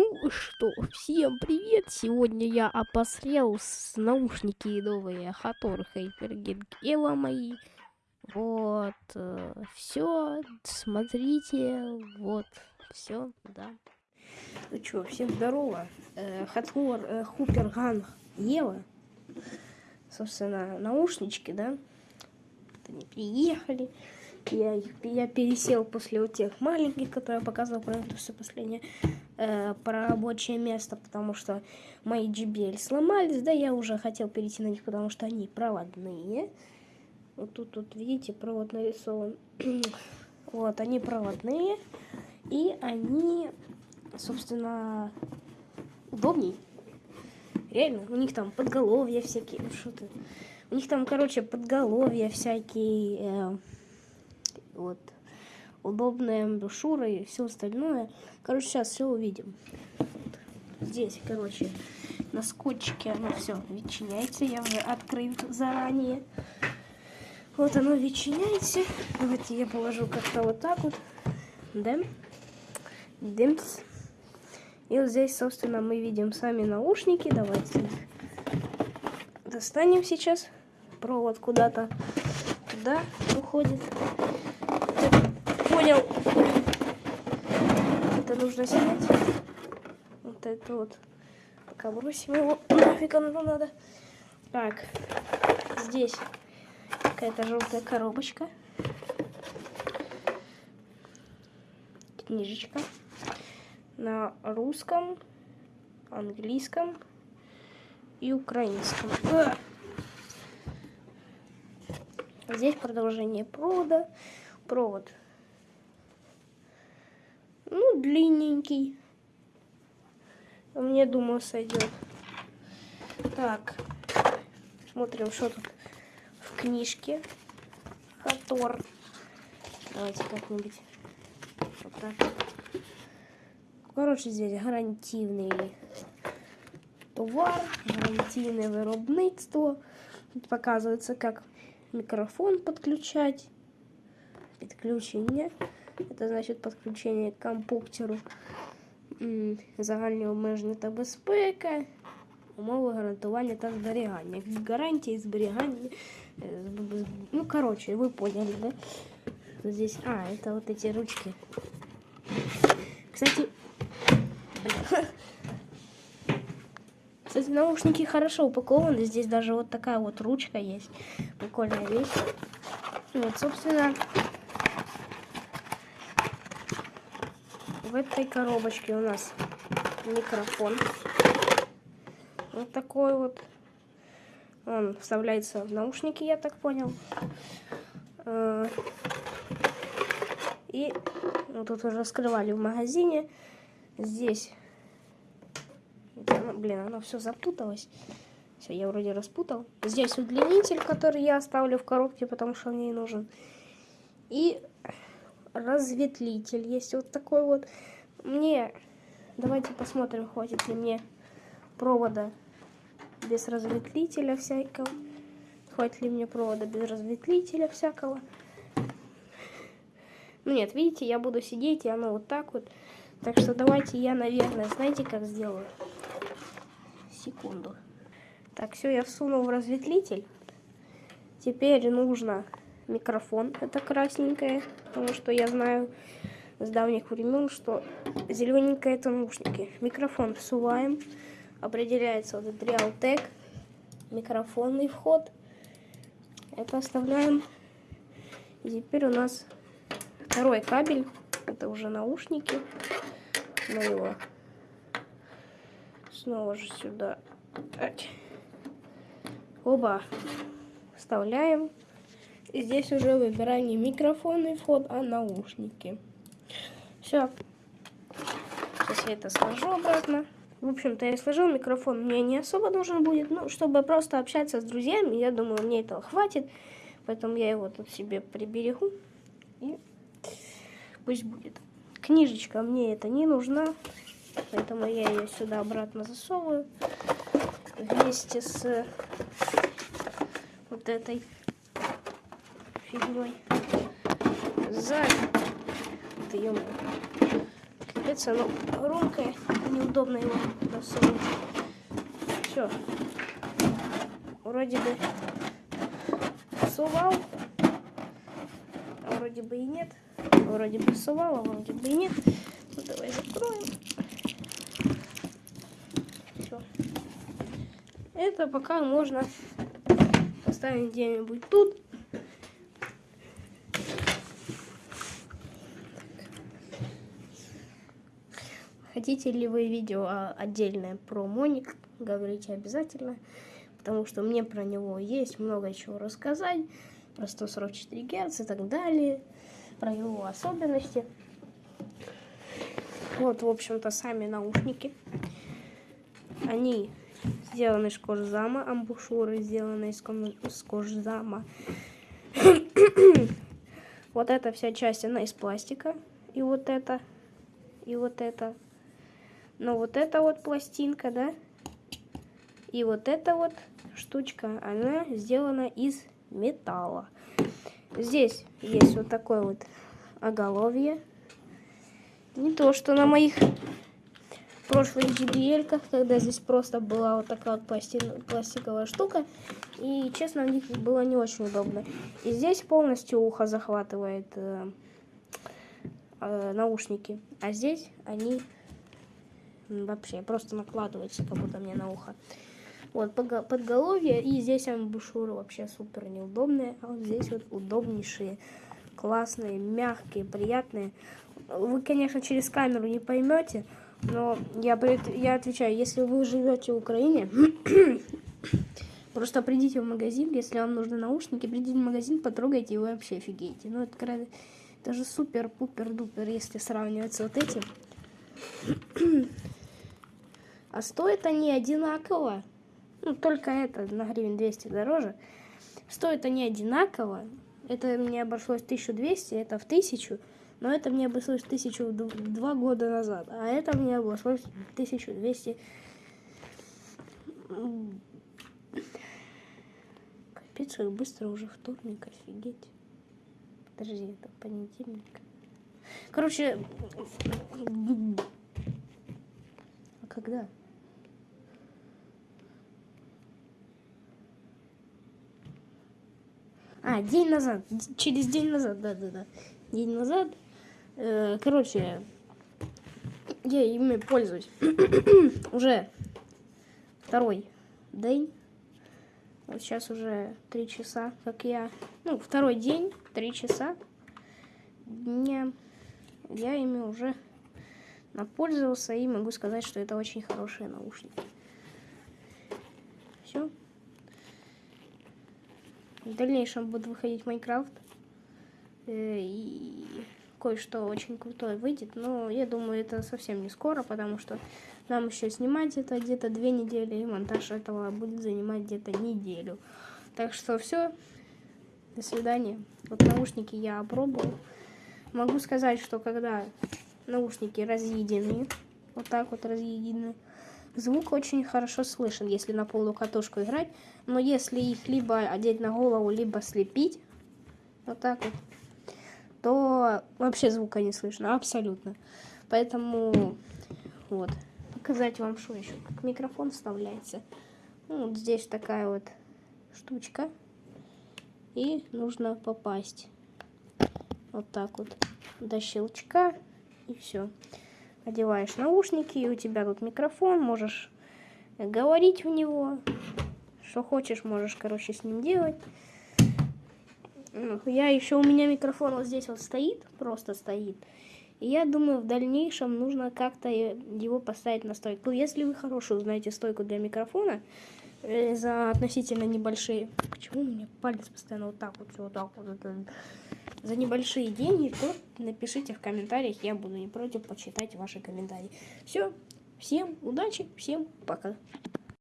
Ну что, всем привет! Сегодня я обосрел с наушники новые Хатор Hyperging Evo мои. Вот, э, все, смотрите, вот, все, да. Ну что, всем здорово. Э, Хатор э, Хуперган Ева. Собственно, наушнички, да? Они приехали. Я, я пересел после вот тех маленьких, которые я показывал про это все последнее, э, про рабочее место, потому что мои JBL сломались, да, я уже хотел перейти на них, потому что они проводные. Вот тут, тут видите, провод нарисован. вот, они проводные, и они, собственно, удобней. Реально, у них там подголовья всякие, ну что ты. У них там, короче, подголовья всякие, э, вот, удобная брошюра и все остальное. Короче, сейчас все увидим. Здесь, короче, на скотчике оно все ветчиняется. Я уже открыл заранее. Вот оно ветчиняется. Давайте я положу как-то вот так вот. Да? Дымс. И вот здесь, собственно, мы видим сами наушники. Давайте их достанем сейчас. Провод куда-то туда уходит понял. Это нужно снять. Вот это вот. Пока бросим его. Нафиг оно надо. Так. Здесь какая-то желтая коробочка. Книжечка. На русском, английском и украинском. Здесь продолжение провода. Провод ну, длинненький. Мне, думаю, сойдет. Так, смотрим, что тут в книжке. Хатор. Давайте как-нибудь. Короче, здесь гарантийный товар, гарантийное виробництво. Тут показывается, как микрофон подключать, подключение. Это значить підключення к компуктеру, загальні обмеження та безпека, умови гарантування та зберігання. Гарантії зберігання. Ну, короче, вы поняли, да? Здесь, а, это вот эти ручки. Кстати, кстати, наушники хорошо упакованы. Здесь даже вот такая вот ручка есть. Прикольная вещь. Вот, собственно, В этой коробочке у нас микрофон. Вот такой вот. Он вставляется в наушники, я так понял. Э, и вот тут уже раскрывали в магазине. Здесь, блин, оно все запуталось. Все, я вроде распутал. Здесь удлинитель, который я оставлю в коробке, потому что мне нужен. И разветвитель есть вот такой вот. Мне, давайте посмотрим, хватит ли мне провода без разветвителя всякого. Хватит ли мне провода без разветвителя всякого. Ну нет, видите, я буду сидеть, и оно вот так вот. Так что давайте я, наверное, знаете, как сделаю? Секунду. Так, все, я всунул в разветвитель. Теперь нужно микрофон. Это красненькое, потому что я знаю с давних времен, что зелененькое это наушники. Микрофон всуваем. Определяется вот этот Realtek. Микрофонный вход. Это оставляем. И теперь у нас второй кабель. Это уже наушники. На его снова же сюда. Оба вставляем. И здесь уже выбираем не микрофонный вход, а наушники. Все. Сейчас я это сложу обратно. В общем-то, я сложил микрофон, мне не особо нужен будет. Ну, чтобы просто общаться с друзьями, я думаю, мне этого хватит. Поэтому я его тут себе приберегу. И пусть будет. Книжечка мне это не нужна. Поэтому я ее сюда обратно засовываю. Вместе с вот этой фигней. Сзади. Ты ё Капец, оно громкое, неудобно. неудобно его засунуть. Все. Вроде бы сувал, а вроде бы и нет. Вроде бы сувал, а вроде бы и нет. Ну, давай закроем. Все. Это пока можно поставить где-нибудь тут. Хотите ли вы видео отдельное про Моник, говорите обязательно, потому что мне про него есть много чего рассказать, про 144 Гц и так далее, про его особенности. Вот, в общем-то, сами наушники. Они сделаны из кожзама, амбушюры сделаны из, из кожзама. вот эта вся часть, она из пластика. И вот это, и вот это. Но вот эта вот пластинка, да, и вот эта вот штучка, она сделана из металла. Здесь есть вот такое вот оголовье. Не то, что на моих прошлых JBL, когда здесь просто была вот такая вот пластин, пластиковая штука. И, честно, в них было не очень удобно. И здесь полностью ухо захватывает э, э, наушники. А здесь они вообще просто накладываются как будто мне на ухо. Вот, подголовье, и здесь амбушюры вообще супер неудобные, а вот здесь вот удобнейшие, классные, мягкие, приятные. Вы, конечно, через камеру не поймете, но я, я отвечаю, если вы живете в Украине, просто придите в магазин, если вам нужны наушники, придите в магазин, потрогайте, и вы вообще офигеете. Ну, это, это же супер-пупер-дупер, если сравнивать с вот этим. А стоят они одинаково. Ну, только это на гривен 200 дороже. Стоят они одинаково. Это мне обошлось 1200, это в 1000. Но это мне обошлось 1000 два года назад. А это мне обошлось 1200. Капец, как быстро уже вторник, офигеть. Подожди, это понедельник. Короче, а когда? А, день назад. Через день назад, да-да-да. День назад. Э, короче, я ими пользуюсь. уже второй день. Вот сейчас уже три часа, как я... Ну, второй день, три часа дня. Я ими уже напользовался и могу сказать, что это очень хорошие наушники. Все. В дальнейшем будет выходить Майнкрафт. Э, и кое-что очень крутое выйдет. Но я думаю, это совсем не скоро, потому что нам еще снимать это где-то две недели, и монтаж этого будет занимать где-то неделю. Так что все. До свидания. Вот наушники я опробовал. Могу сказать, что когда наушники разъедены, вот так вот разъедены, Звук очень хорошо слышен, если на полную катушку играть. Но если их либо одеть на голову, либо слепить, вот так вот, то вообще звука не слышно, абсолютно. Поэтому, вот, показать вам, что еще, как микрофон вставляется. Ну, вот здесь такая вот штучка. И нужно попасть вот так вот до щелчка, и все одеваешь наушники, и у тебя тут микрофон, можешь говорить в него, что хочешь, можешь, короче, с ним делать. Ну, я еще, у меня микрофон вот здесь вот стоит, просто стоит. И я думаю, в дальнейшем нужно как-то его поставить на стойку. Если вы хорошую знаете стойку для микрофона, э, за относительно небольшие... Почему у меня палец постоянно вот так вот, вот так вот? за небольшие деньги, то напишите в комментариях, я буду не против почитать ваши комментарии. Все, всем удачи, всем пока.